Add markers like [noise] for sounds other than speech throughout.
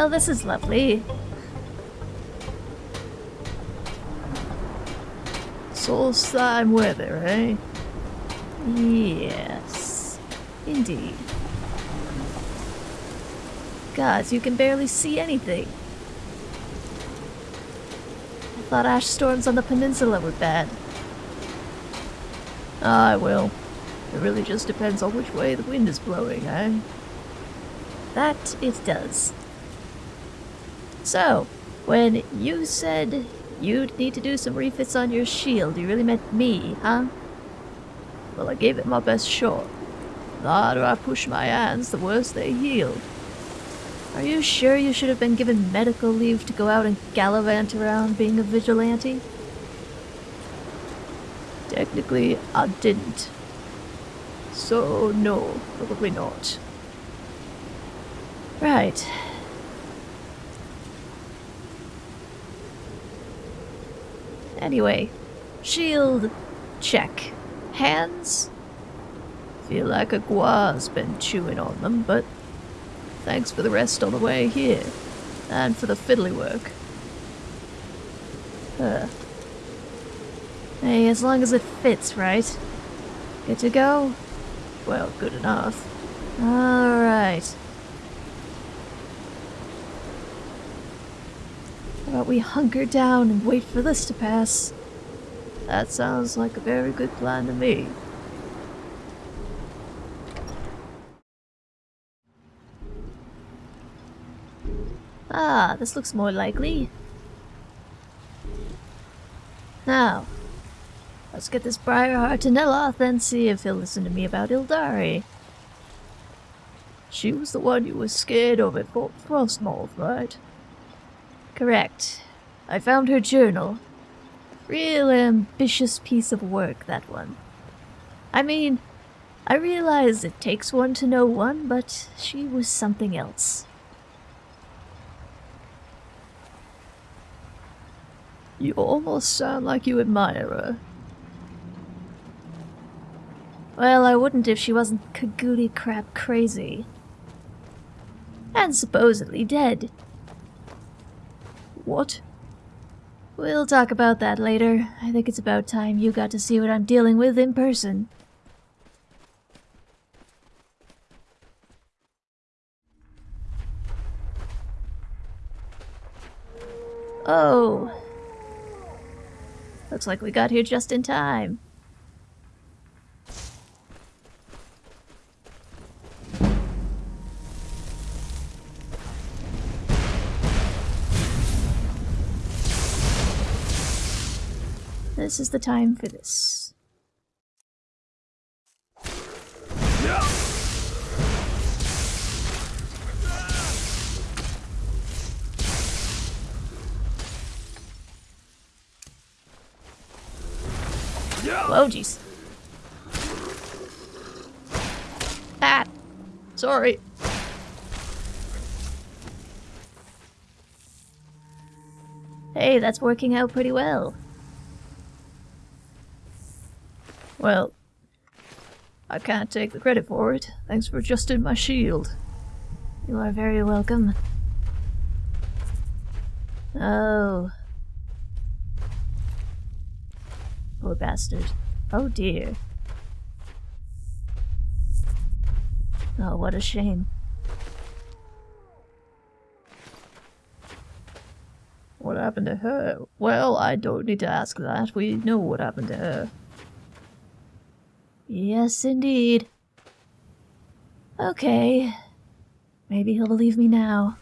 Well, this is lovely. Soul slime weather, eh? Yes, indeed. Gods, you can barely see anything. I thought ash storms on the peninsula were bad. Ah, well, it really just depends on which way the wind is blowing, eh? That it does. So, when you said you'd need to do some refits on your shield, you really meant me, huh? Well, I gave it my best shot. The harder I push my hands, the worse they heal. Are you sure you should have been given medical leave to go out and gallivant around being a vigilante? Technically, I didn't. So, no, probably not. Right. Anyway, shield, check. Hands? Feel like a guar's been chewing on them, but thanks for the rest on the way here. And for the fiddly work. Uh. Hey, as long as it fits, right? Good to go? Well, good enough. Alright. About we hunker down and wait for this to pass? That sounds like a very good plan to me. Ah, this looks more likely. Now, let's get this Briarheart to Neloth and see if he'll listen to me about Ildari. She was the one you were scared of at Fort Frostmoth, right? Correct. I found her journal. Real ambitious piece of work, that one. I mean, I realize it takes one to know one, but she was something else. You almost sound like you admire her. Well, I wouldn't if she wasn't cagoody crap crazy. And supposedly dead. What? We'll talk about that later. I think it's about time you got to see what I'm dealing with in person. Oh. Looks like we got here just in time. This is the time for this. Whoa, jeez. Ah! Sorry. Hey, that's working out pretty well. Well, I can't take the credit for it. Thanks for adjusting my shield. You are very welcome. Oh. Poor bastard. Oh dear. Oh, what a shame. What happened to her? Well, I don't need to ask that. We know what happened to her. Yes, indeed. Okay. Maybe he'll believe me now.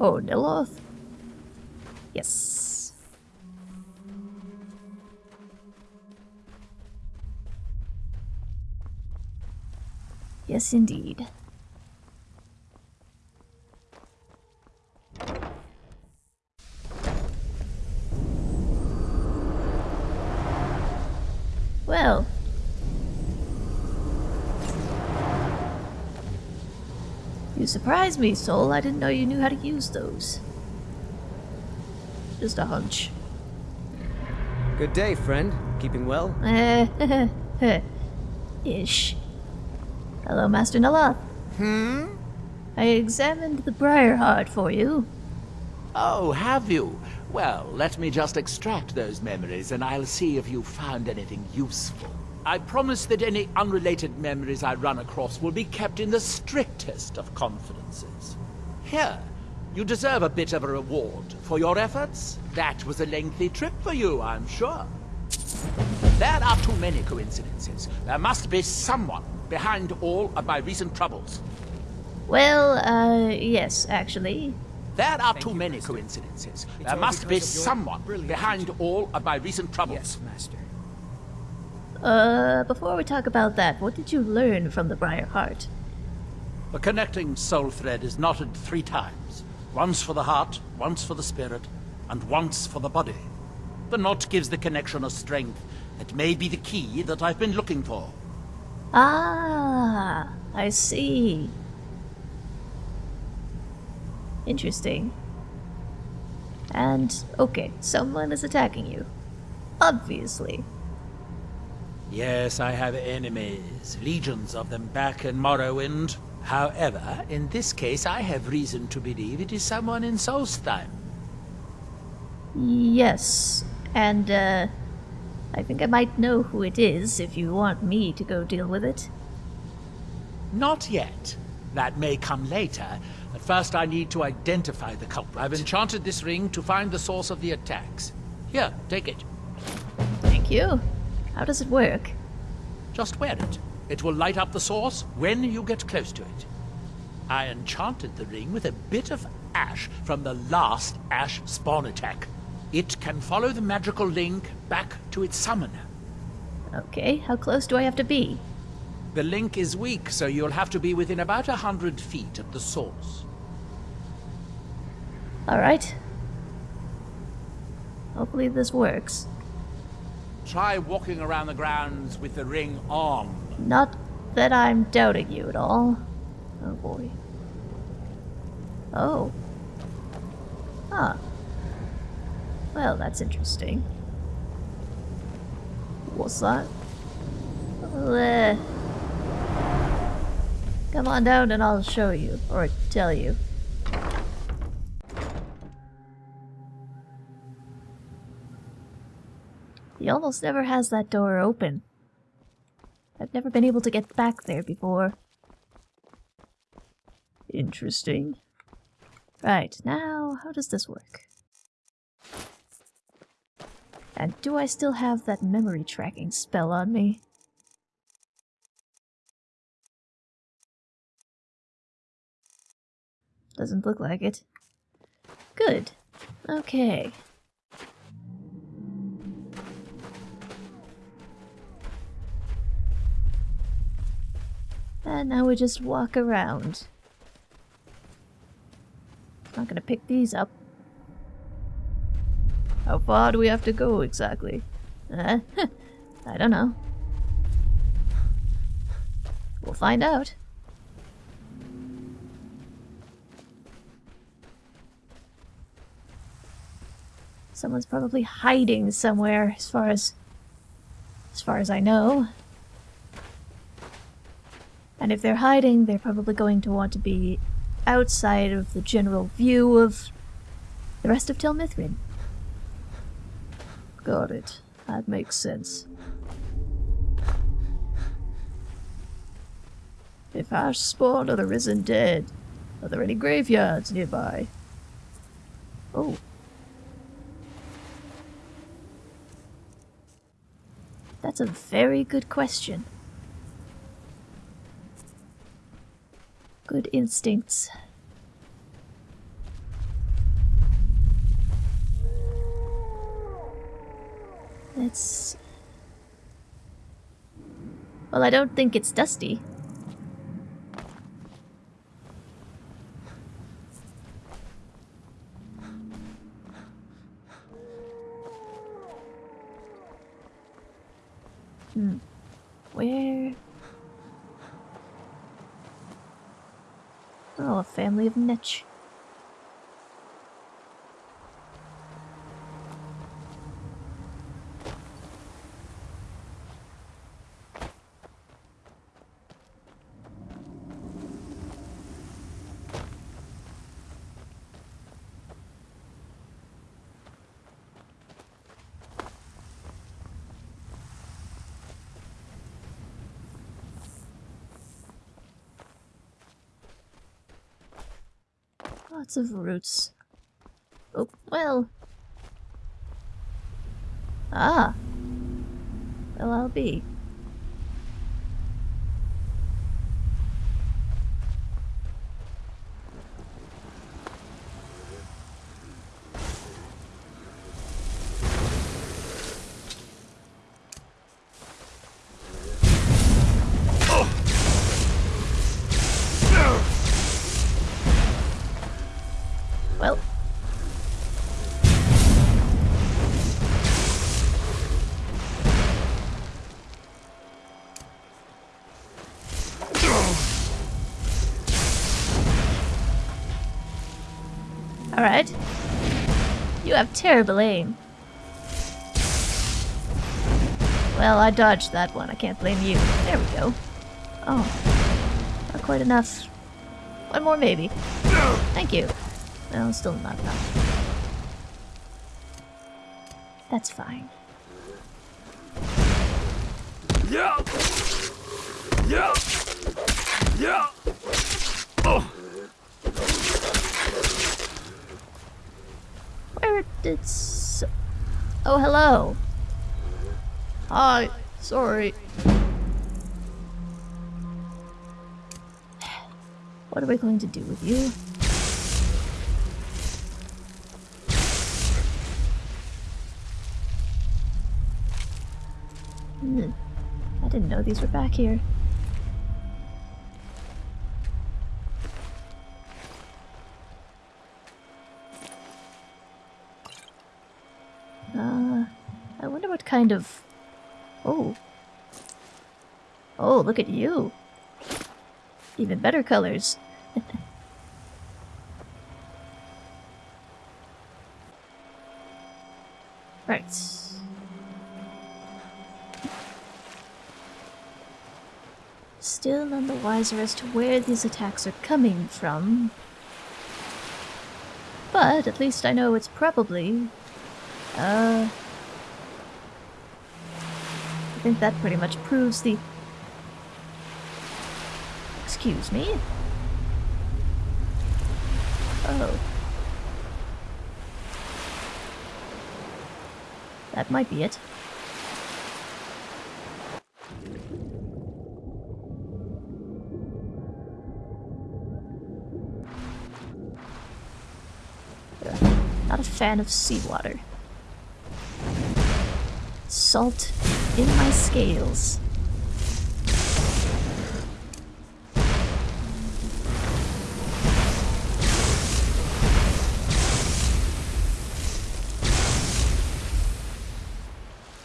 Oh, Neloth? Yes. Yes, indeed. Well. You surprised me, Soul. I didn't know you knew how to use those. Just a hunch. Good day, friend. Keeping well? Eh, [laughs] Ish. Hello, Master Neloth. Hmm? I examined the Briarheart for you. Oh, have you? Well, let me just extract those memories and I'll see if you found anything useful. I promise that any unrelated memories I run across will be kept in the strictest of confidences. Here, you deserve a bit of a reward for your efforts. That was a lengthy trip for you, I'm sure. There are too many coincidences. There must be someone behind all of my recent troubles. Well, uh, yes, actually. There are too many coincidences. There must be someone behind all of my recent troubles. Yes, Master. Uh, before we talk about that, what did you learn from the Briarheart? The connecting soul thread is knotted three times. Once for the heart, once for the spirit, and once for the body. The knot gives the connection a strength that may be the key that I've been looking for. Ah, I see. Interesting. And, okay, someone is attacking you. Obviously. Yes, I have enemies, legions of them back in Morrowind. However, in this case, I have reason to believe it is someone in Solstheim. Yes, and, uh, I think I might know who it is if you want me to go deal with it. Not yet. That may come later. But first I need to identify the culprit. I've enchanted this ring to find the source of the attacks. Here, take it. Thank you. How does it work? Just wear it. It will light up the source when you get close to it. I enchanted the ring with a bit of ash from the last ash spawn attack. It can follow the magical link back to its summoner. Okay, how close do I have to be? The link is weak, so you'll have to be within about a hundred feet of the source. Alright. Hopefully this works. Try walking around the grounds with the ring on. Not that I'm doubting you at all. Oh boy. Oh. Huh. Well, that's interesting. What's that? Well, uh, Come on down and I'll show you, or tell you. He almost never has that door open. I've never been able to get back there before. Interesting. Right, now, how does this work? And do I still have that memory tracking spell on me? Doesn't look like it. Good. Okay. And now we just walk around. Not gonna pick these up. How far do we have to go exactly? Uh, [laughs] I don't know. We'll find out. Someone's probably hiding somewhere as far as as far as I know. And if they're hiding, they're probably going to want to be outside of the general view of the rest of Tel Mithryn. Got it. That makes sense. If Ash spawned are the risen dead, are there any graveyards nearby? Oh. That's a very good question. Good instincts. It's... Well, I don't think it's dusty. Hmm. Where? Oh, a family of Netch. Lots of roots. Oh, well. Ah. Well, I'll be. Have terrible aim. Well, I dodged that one. I can't blame you. There we go. Oh. Not quite enough. One more, maybe. Thank you. No, still not enough. That's fine. Yeah. Yeah. Yeah. Oh. Where Oh, hello. Hi. Sorry. What are we going to do with you? Hmm. I didn't know these were back here. Kind of... Oh. Oh, look at you. Even better colors. [laughs] right. Still none the wiser as to where these attacks are coming from. But at least I know it's probably uh, think that pretty much proves the. Excuse me? Oh. That might be it. Not a fan of seawater salt in my scales.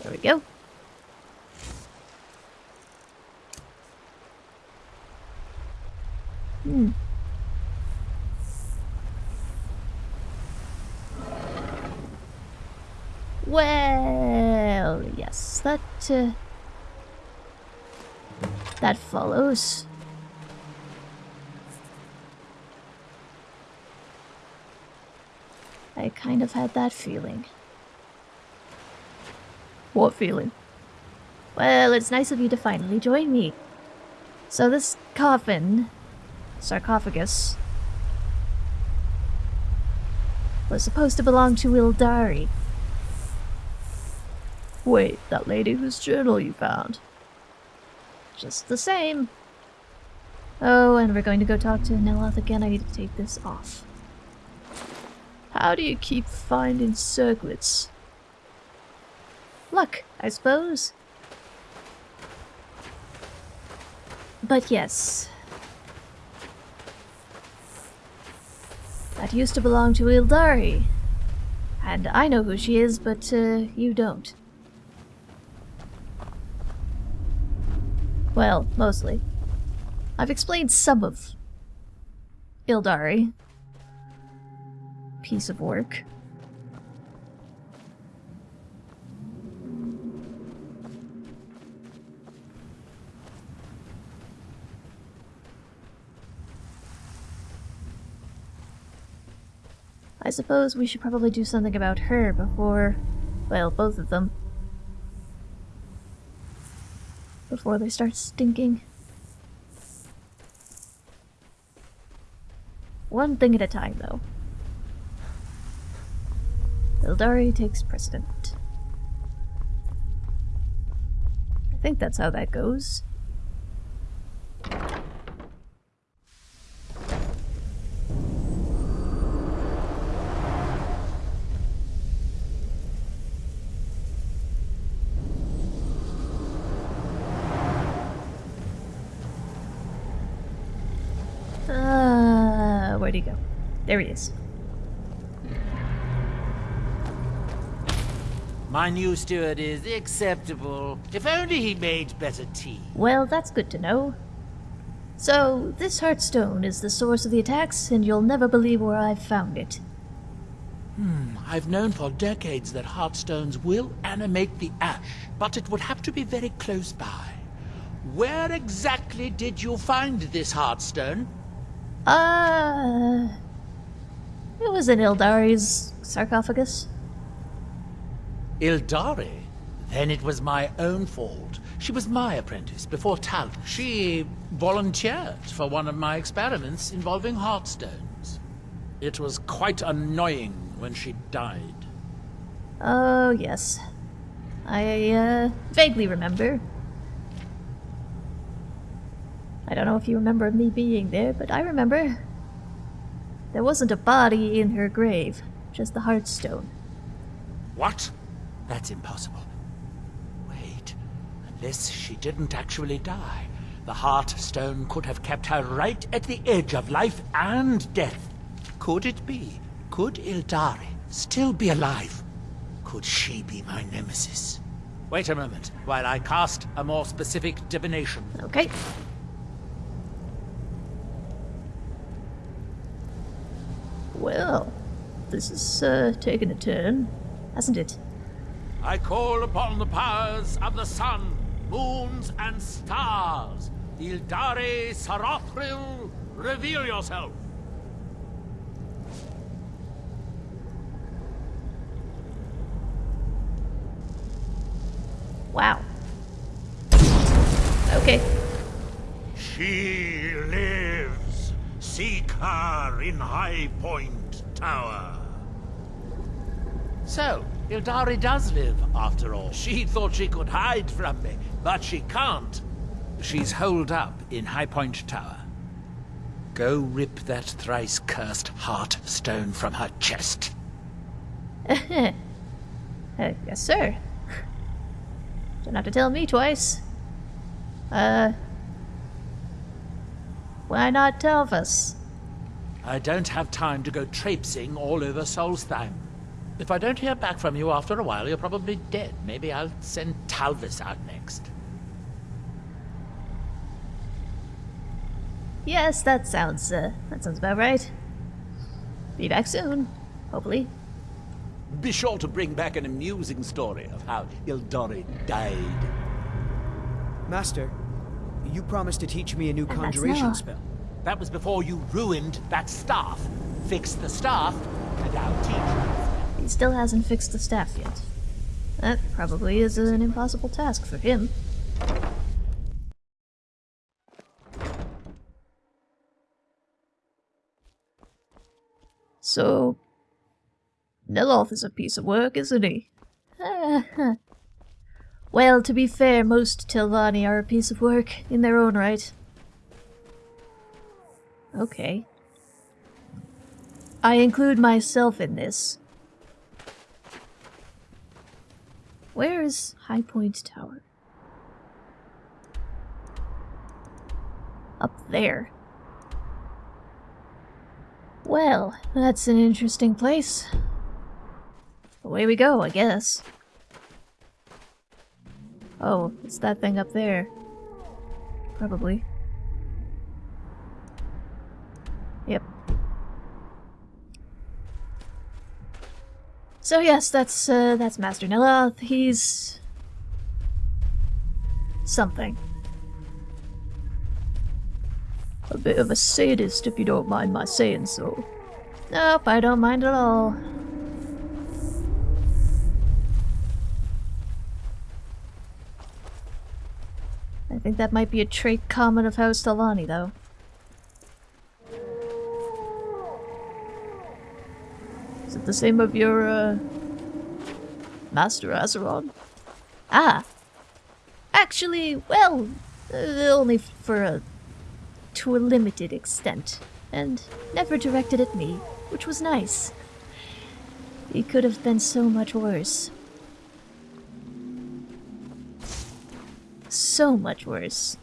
There we go. Hmm. Well, uh, that follows. I kind of had that feeling. What feeling? Well, it's nice of you to finally join me. So this coffin, sarcophagus, was supposed to belong to Ildari. Wait, that lady whose journal you found. Just the same. Oh, and we're going to go talk to Neloth again. I need to take this off. How do you keep finding circlets? Luck, I suppose. But yes. That used to belong to Ildari. And I know who she is, but uh, you don't. Well, mostly. I've explained some of Ildari. Piece of work. I suppose we should probably do something about her before, well, both of them. Before they start stinking. One thing at a time, though. Ildari takes precedent. I think that's how that goes. Uh, where'd he go? There he is. My new steward is acceptable. If only he made better tea. Well, that's good to know. So, this Heartstone is the source of the attacks, and you'll never believe where I've found it. Hmm, I've known for decades that heartstones will animate the ash, but it would have to be very close by. Where exactly did you find this heartstone? Uh. It was in Ildari's sarcophagus. Ildari? Then it was my own fault. She was my apprentice before Tal. She volunteered for one of my experiments involving heartstones. It was quite annoying when she died. Oh, yes. I, uh, vaguely remember. I don't know if you remember me being there, but I remember. There wasn't a body in her grave, just the Heartstone. What? That's impossible. Wait, unless she didn't actually die, the Heartstone could have kept her right at the edge of life and death. Could it be? Could Ildari still be alive? Could she be my nemesis? Wait a moment, while I cast a more specific divination. Okay. Well, this is, uh, taking a turn, hasn't it? I call upon the powers of the sun, moons, and stars. Ildari Sarothril, reveal yourself. Wow. Okay. She lives. Seek her in High Point Tower. So, Ildari does live, after all. She thought she could hide from me, but she can't. She's holed up in High Point Tower. Go rip that thrice cursed heart stone from her chest. [laughs] Uh, yes, sir. [laughs] Don't have to tell me twice. Uh. Why not tell us? I don't have time to go traipsing all over Solstheim. If I don't hear back from you after a while, you're probably dead. Maybe I'll send Talvas out next. Yes, that sounds, uh, that sounds about right. Be back soon, hopefully. Be sure to bring back an amusing story of how Ildari died. Master, you promised to teach me a new And conjuration spell. That was before you ruined that staff. Fix the staff, and I'll teach you. He still hasn't fixed the staff yet. That probably is an impossible task for him. So, Neloth is a piece of work, isn't he? [laughs] well, to be fair, most Telvanni are a piece of work in their own right. Okay. I include myself in this. Where is High Point Tower? Up there. Well, that's an interesting place. Away we go, I guess. Oh, it's that thing up there. Probably. Yep. So yes, that's uh, that's Master Neloth. He's something. A bit of a sadist, if you don't mind my saying so. Nope, I don't mind at all. Think that might be a trait common of House Telvanni, though. Is it the same of your, uh, Master Azeron? Ah. Actually, well, uh, only for a. to a limited extent. And never directed at me, which was nice. He could have been so much worse. So much worse.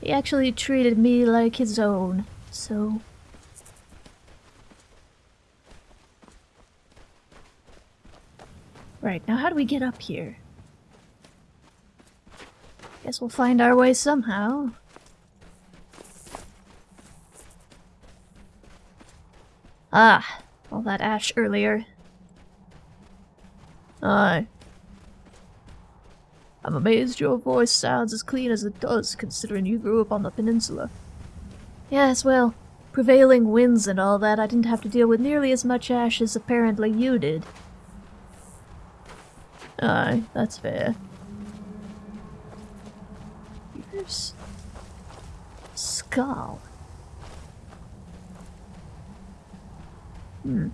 He actually treated me like his own, so. Right, now how do we get up here? Guess we'll find our way somehow. Ah, all that ash earlier. Aye. I'm amazed your voice sounds as clean as it does, considering you grew up on the peninsula. Yes, well, prevailing winds and all that, I didn't have to deal with nearly as much ash as apparently you did. Aye, that's fair. Skull. Hmm.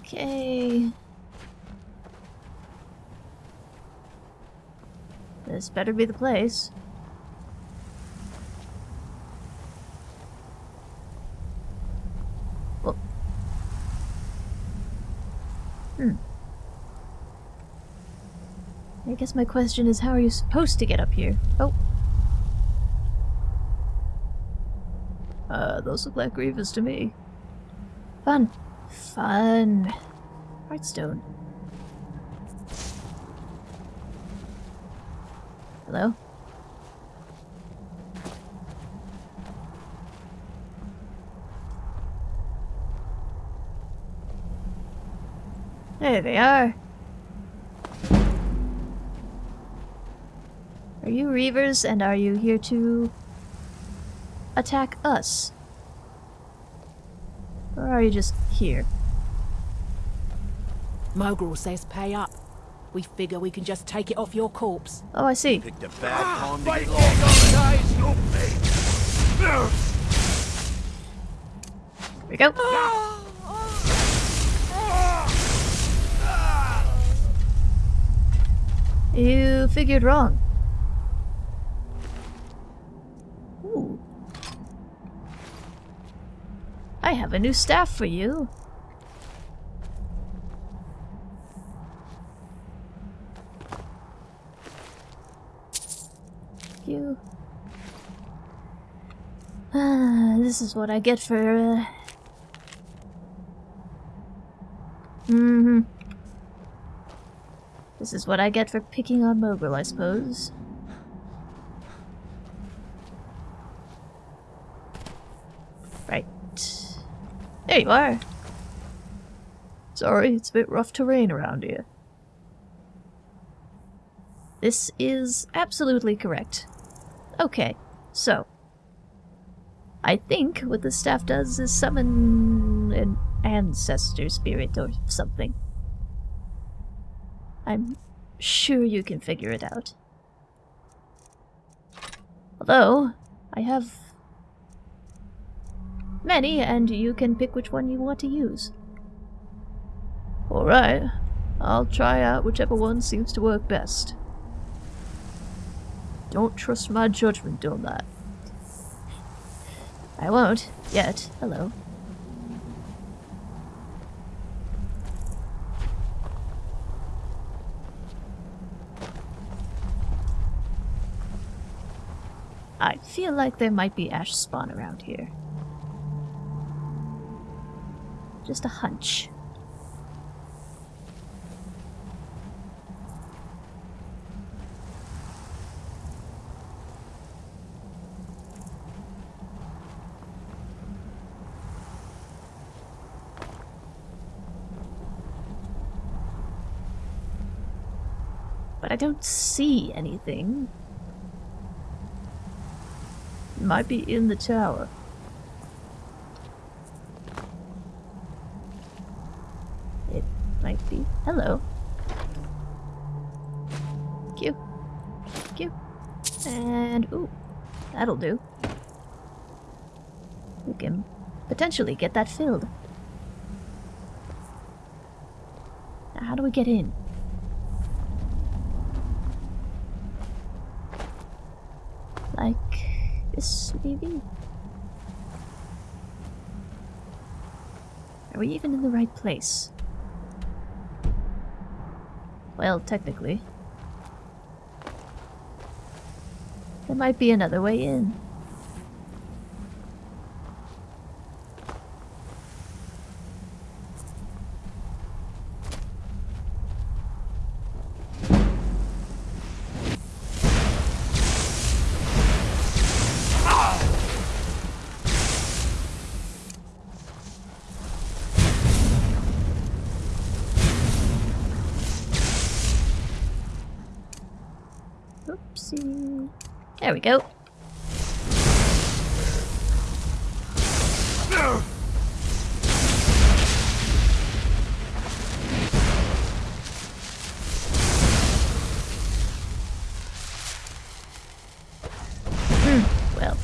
Okay. This better be the place. Guess my question is how are you supposed to get up here? Oh. Uh, those look like Grievous to me. Fun. Fun. Heartstone. Hello? There they are. You Reavers and are you here to attack us? Or are you just here? Mogrul says pay up. We figure we can just take it off your corpse. Oh, I see. Picked a bad time to get lost. Here we go. You figured wrong. I have a new staff for you. You. Ah, this is what I get for. Uh... Mm hmm. This is what I get for picking on Mogrul, I suppose. Right. There you are. Sorry, it's a bit rough terrain around here. This is absolutely correct. Okay, so. I think what the staff does is summon an ancestor spirit or something. I'm sure you can figure it out. Although, I have many, and you can pick which one you want to use. Alright, I'll try out whichever one seems to work best. Don't trust my judgment on that. I won't, yet. Hello. I feel like there might be ash spawn around here. Just a hunch. But I don't see anything. might be in the tower. It Hello. Thank you. Thank you. And, ooh, that'll do. We can potentially get that filled. Now, how do we get in? Like this, maybe? Are we even in the right place? Well, technically. There might be another way in. Oopsie. There we go. Hmm, well.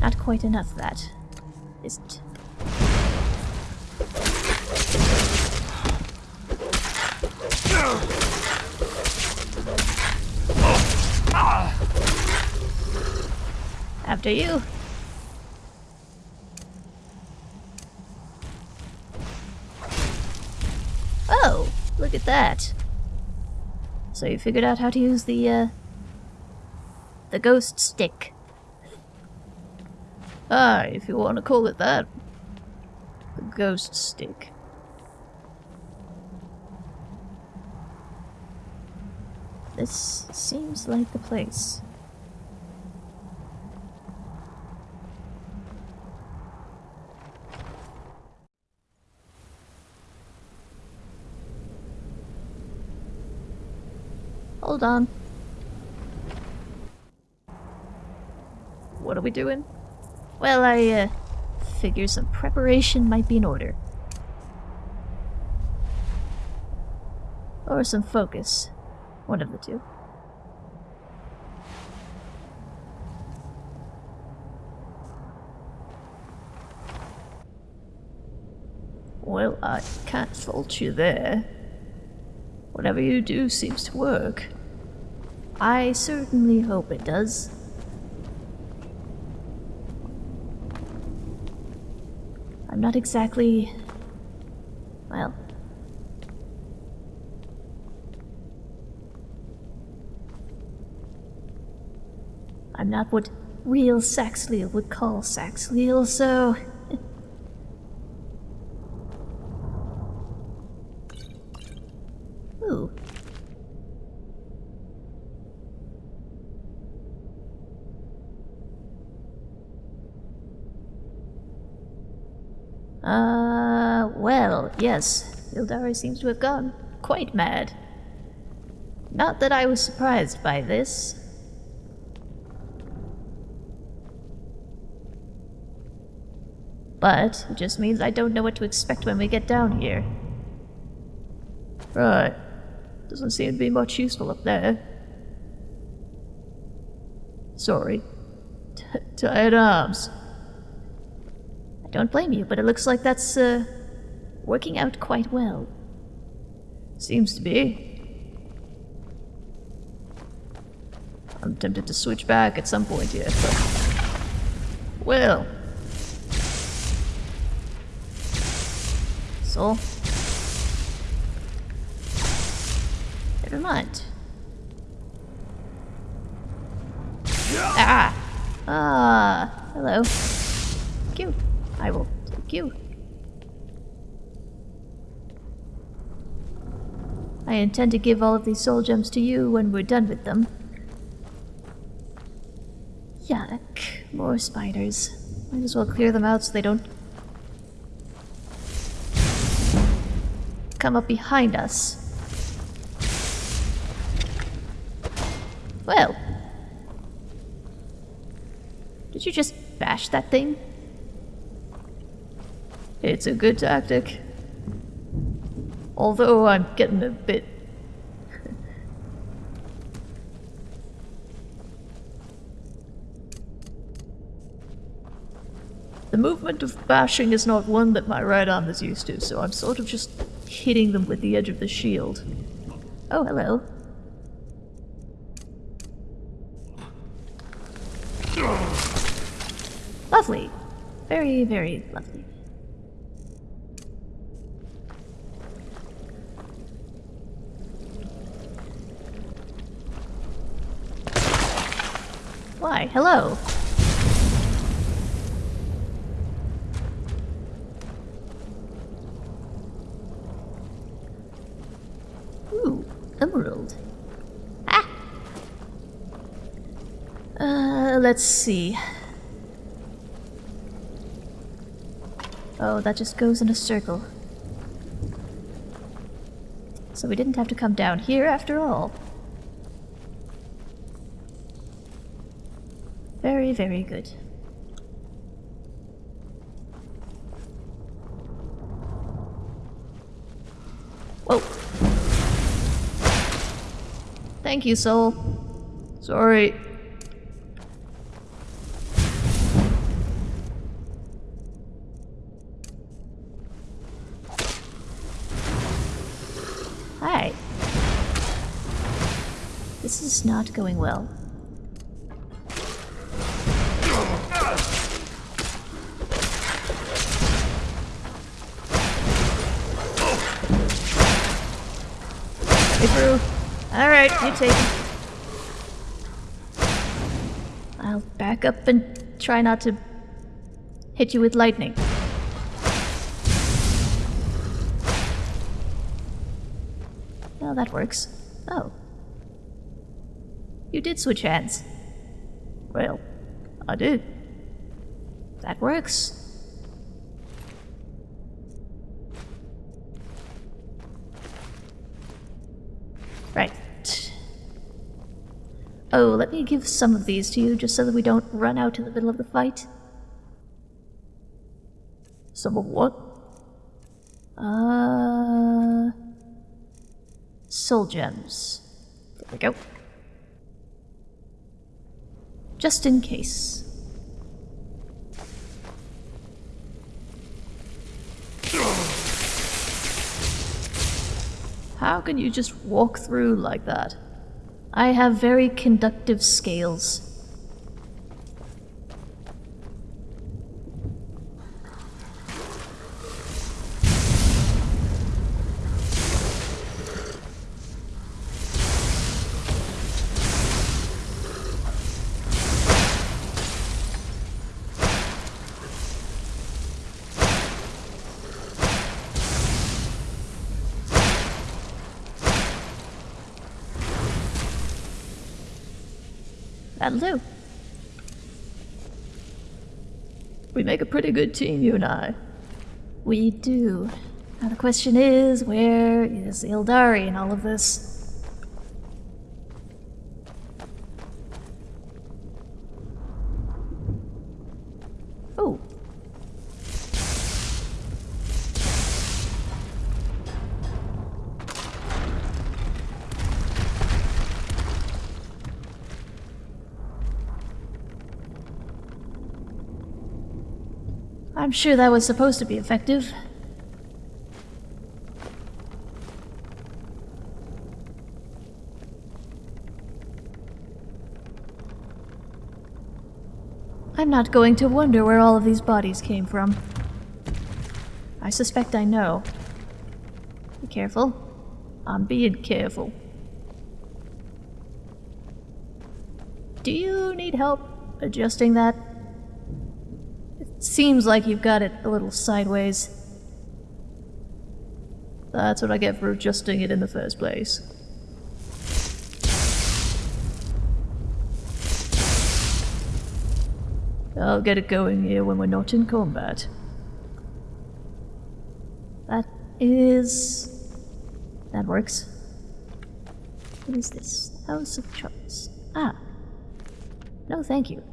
Not quite enough of that, is it? After you. Oh, look at that. So you figured out how to use the, uh, the ghost stick. Ah, if you want to call it that. The ghost stick. This seems like the place. Hold on. What are we doing? Well, I, uh, figure some preparation might be in order. Or some focus. One of the two. Well, I can't fault you there. Whatever you do seems to work. I certainly hope it does. Not exactly. Well. I'm not what real Saxhleel would call Saxhleel, so. Ooh. Uh, well, yes. Ildari seems to have gone quite mad. Not that I was surprised by this. But it just means I don't know what to expect when we get down here. Right. Doesn't seem to be much useful up there. Sorry. T tired arms. I don't blame you, but it looks like that's, uh, working out quite well. Seems to be. I'm tempted to switch back at some point here, but... Well. So? Never mind. Ah! Ah! Hello. Thank you. I will take you. I intend to give all of these soul gems to you when we're done with them. Yuck. More spiders. Might as well clear them out so they don't come up behind us. Well. Did you just bash that thing? It's a good tactic. Although I'm getting a bit The movement of bashing is not one that my right arm is used to, so I'm sort of just hitting them with the edge of the shield. Oh, hello. Lovely. Very, very lovely. Why, hello. Ooh, emerald. Ah! Uh, let's see. Oh, that just goes in a circle. So we didn't have to come down here after all. Very, good. Whoa. Thank you, soul. Sorry. Hi. This is not going well. You take it. I'll back up and try not to hit you with lightning. Oh, that works. Oh. You did switch hands. Well, I did. That works. Right. Oh, let me give some of these to you just so that we don't run out in the middle of the fight. Some of what? Uh. Soul gems. There we go. Just in case. How can you just walk through like that? I have very conductive scales. That'll. We make a pretty good team, you and I. We do. Now the question is, where is Ildari in all of this? Oh. I'm sure that was supposed to be effective. I'm not going to wonder where all of these bodies came from. I suspect I know. Be careful. I'm being careful. Do you need help adjusting that? Seems like you've got it a little sideways. That's what I get for adjusting it in the first place. I'll get it going here when we're not in combat. That is. That works. What is this? House of Charles. Ah. No, thank you.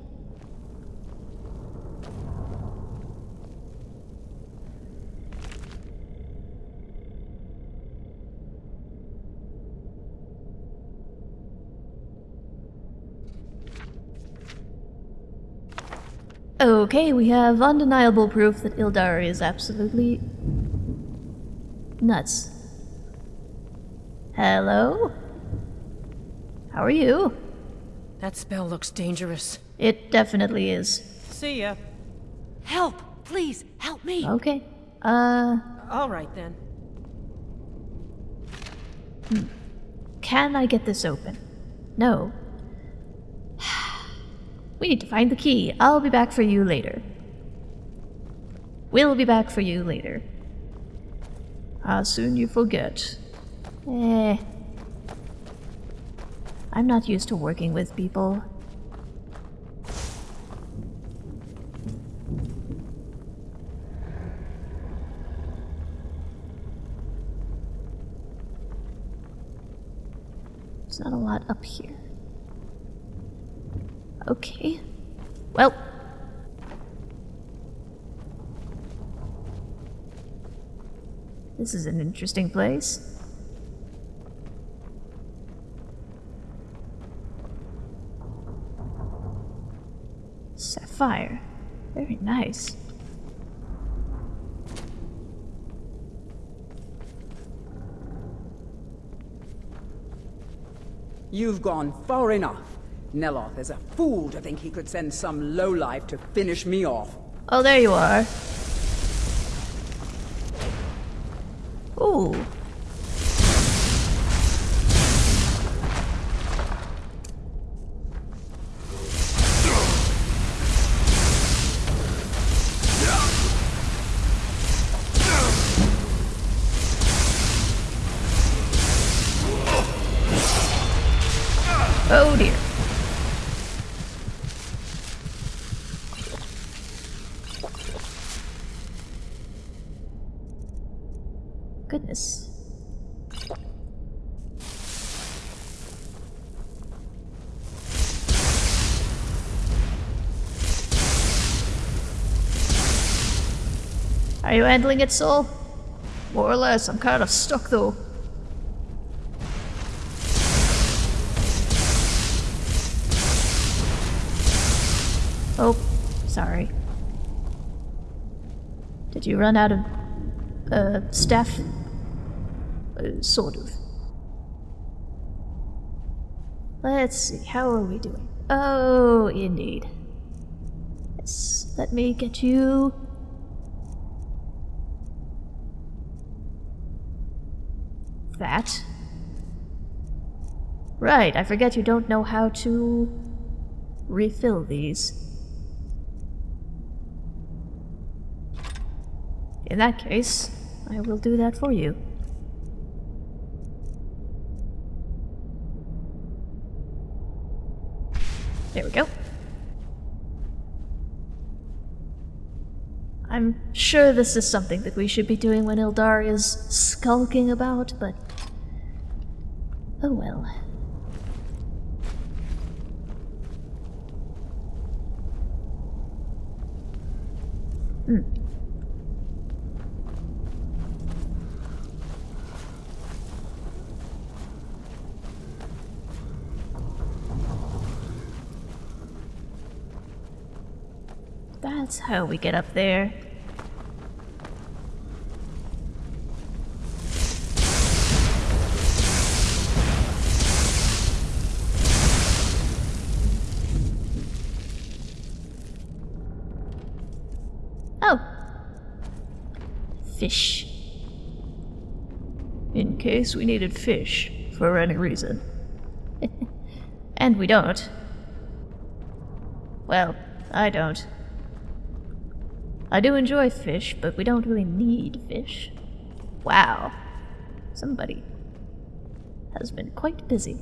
Okay, we have undeniable proof that Ildari is absolutely nuts. Hello? How are you? That spell looks dangerous. It definitely is. See ya. Help! Please, help me! Okay. Uh, All right then. can I get this open? No. We need to find the key. I'll be back for you later. We'll be back for you later. How soon you forget. Eh. I'm not used to working with people. There's not a lot up here. Okay. Well. This is an interesting place. Sapphire. Very nice. You've gone far enough. Neloth is a fool to think he could send some lowlife to finish me off. Oh, there you are. Ooh. Oh dear. Handling it, Soul? More or less. I'm kind of stuck though. Oh, sorry. Did you run out of uh, staff? Uh, sort of. Let's see, how are we doing? Oh, indeed. Yes, let me get you. That. Right, I forget you don't know how to refill these. In that case, I will do that for you. There we go. I'm sure this is something that we should be doing when Ildari is skulking about, but... Oh well. Hmm. That's how we get up there. Oh. Fish. In case we needed fish for any reason. [laughs] and we don't. Well, I don't. I do enjoy fish, but we don't really need fish. Wow. Somebody has been quite busy.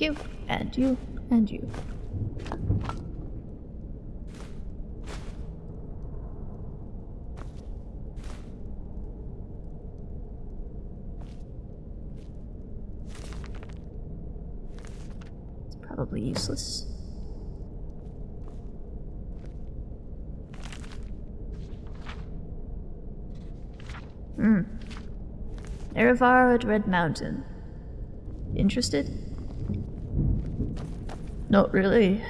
Thank you, and you, and you. useless. Hmm. Erivaro at Red Mountain. Interested? Not really.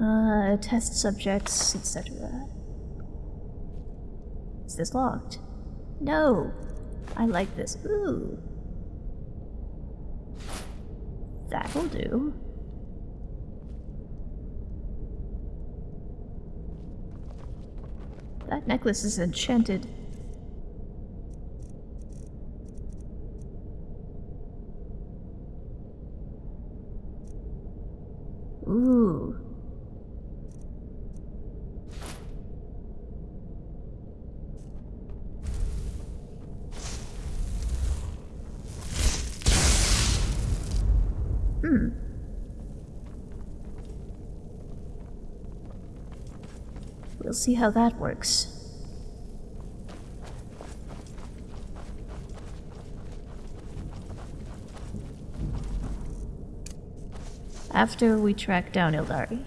Uh, test subjects, etc. Is this locked? No! I like this. Ooh. That'll do. That necklace is enchanted. Ooh. Hmm. We'll see how that works. After we track down Ildari.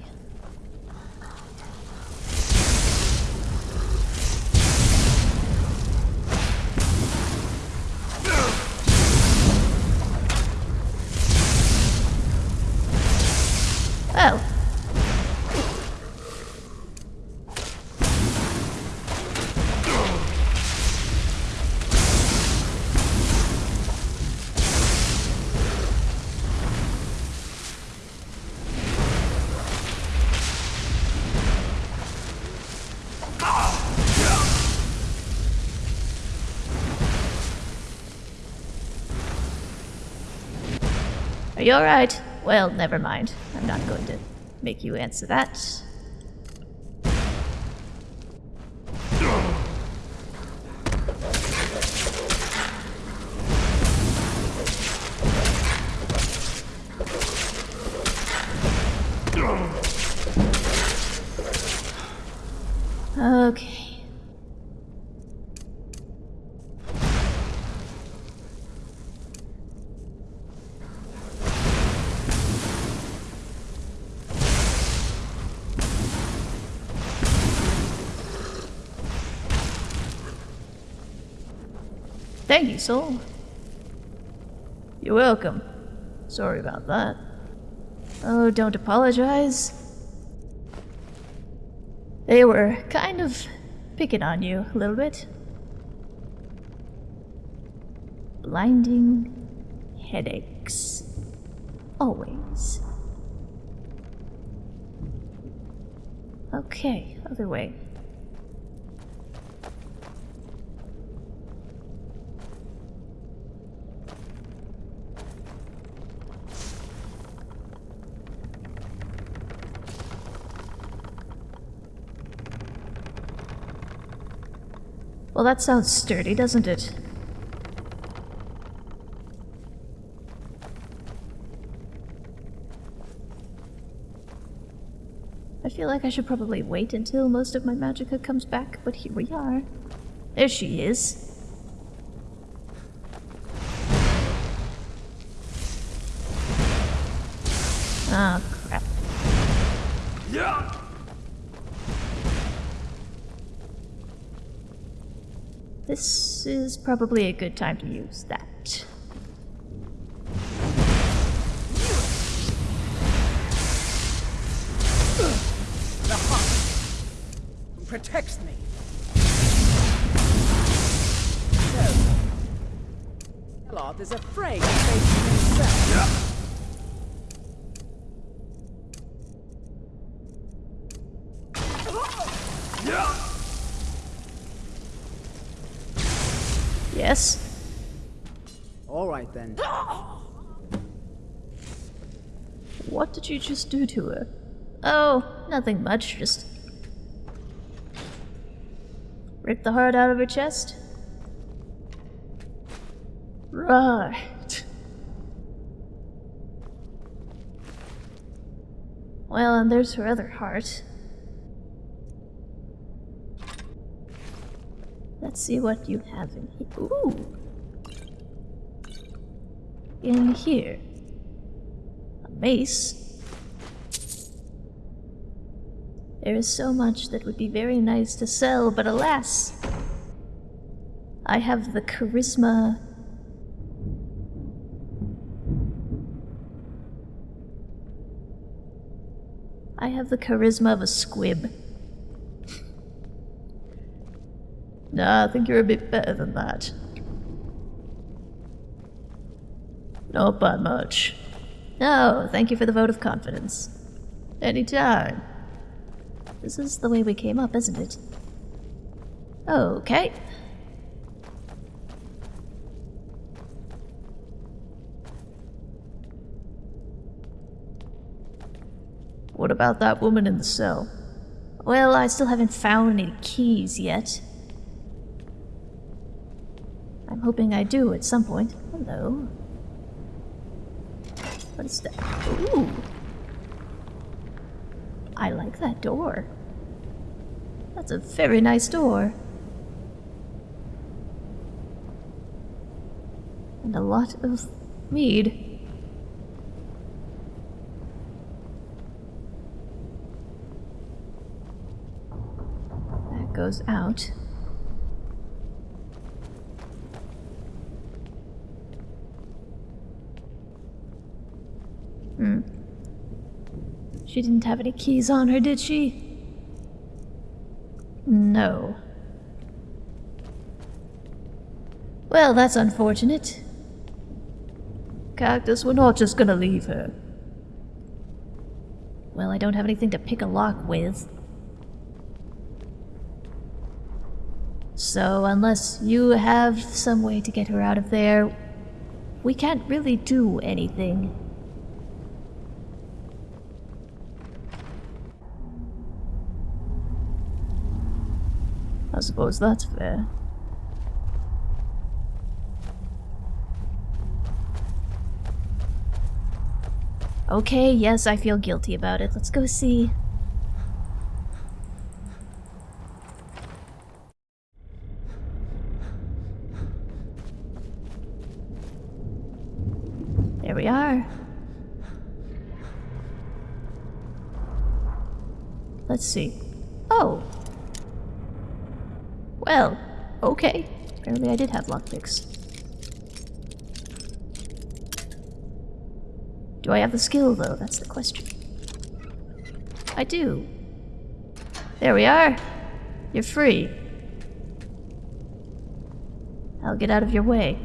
Are you alright? Well, never mind. I'm not going to make you answer that. Thank you, Soul. You're welcome. Sorry about that. Oh, don't apologize. They were kind of picking on you a little bit. Blinding headaches. Always. Okay, other way. That sounds sturdy, doesn't it? I feel like I should probably wait until most of my magicka comes back, but here we are. There she is. Ah, This is probably a good time to use that. The heart protects me. So, Neloth is afraid just do to her? Oh, nothing much, just... Rip the heart out of her chest? Right. Well, and there's her other heart. Let's see what you have in here. Ooh! In here. A mace. There is so much that would be very nice to sell, but alas! I have the charisma. I have the charisma of a squib. [laughs] nah, I think you're a bit better than that. Not by much. No, thank you for the vote of confidence. Anytime. This is the way we came up, isn't it? Okay. What about that woman in the cell? Well, I still haven't found any keys yet. I'm hoping I do at some point. Hello. What is that? Ooh. I like that door. That's a very nice door. And a lot of mead. That goes out. Hmm. She didn't have any keys on her, did she? No. Well, that's unfortunate. Cactus, we're not just gonna leave her. Well, I don't have anything to pick a lock with. So, unless you have some way to get her out of there, we can't really do anything. I suppose that's fair. Okay, yes, I feel guilty about it. Let's go see. There we are. Let's see. Oh, well, okay. Apparently I did have lockpicks. Do I have the skill, though? That's the question. I do. There we are. You're free. I'll get out of your way.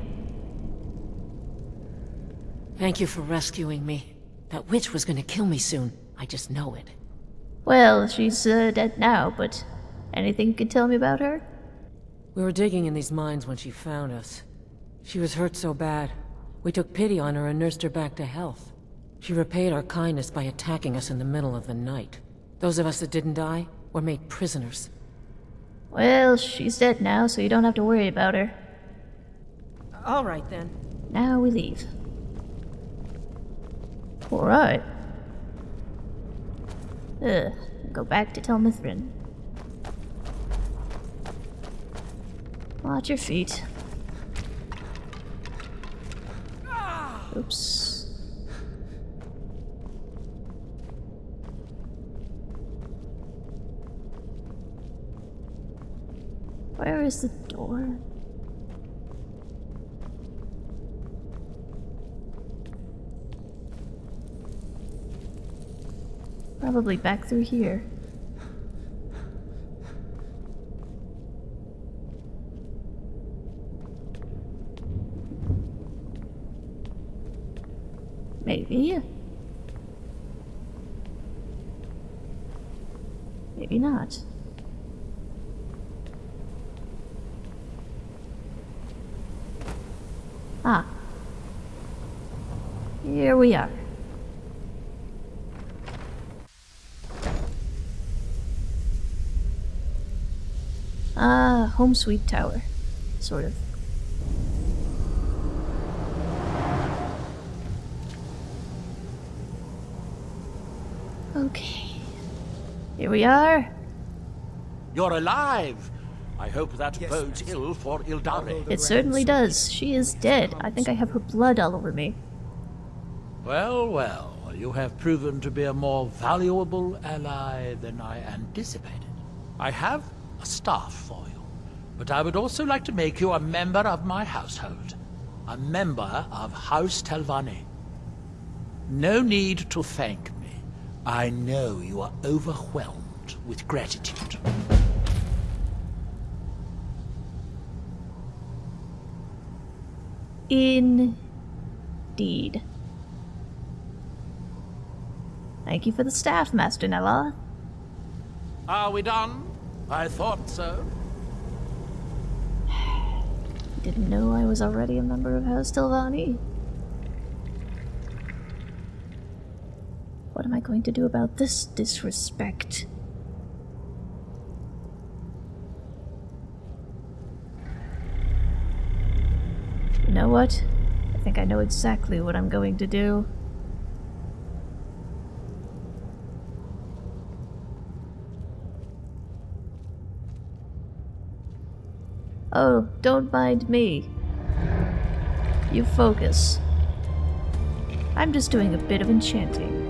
Thank you for rescuing me. That witch was gonna kill me soon. I just know it. Well, she's uh, dead now, but anything you can tell me about her? We were digging in these mines when she found us. She was hurt so bad. We took pity on her and nursed her back to health. She repaid our kindness by attacking us in the middle of the night. Those of us that didn't die were made prisoners. Well, she's dead now, so you don't have to worry about her. All right, then. Now we leave. Alright. Ugh, go back to Tel Watch your feet. Oops. Where is the door? Probably back through here. Maybe. Maybe not. Ah. Here we are. Ah, home sweet tower. Sort of. Okay. Here we are. You're alive! I hope that bodes ill for Ildari. It certainly does. She is dead. I think I have her blood all over me. Well, well, you have proven to be a more valuable ally than I anticipated. I have a staff for you, but I would also like to make you a member of my household. A member of House Telvanni. No need to thank me. I know you are overwhelmed with gratitude. Indeed. Thank you for the staff, Master Nella. Are we done? I thought so. [sighs] Didn't know I was already a member of House Telvanni. What am I going to do about this disrespect? You know what? I think I know exactly what I'm going to do. Oh, don't mind me. You focus. I'm just doing a bit of enchanting.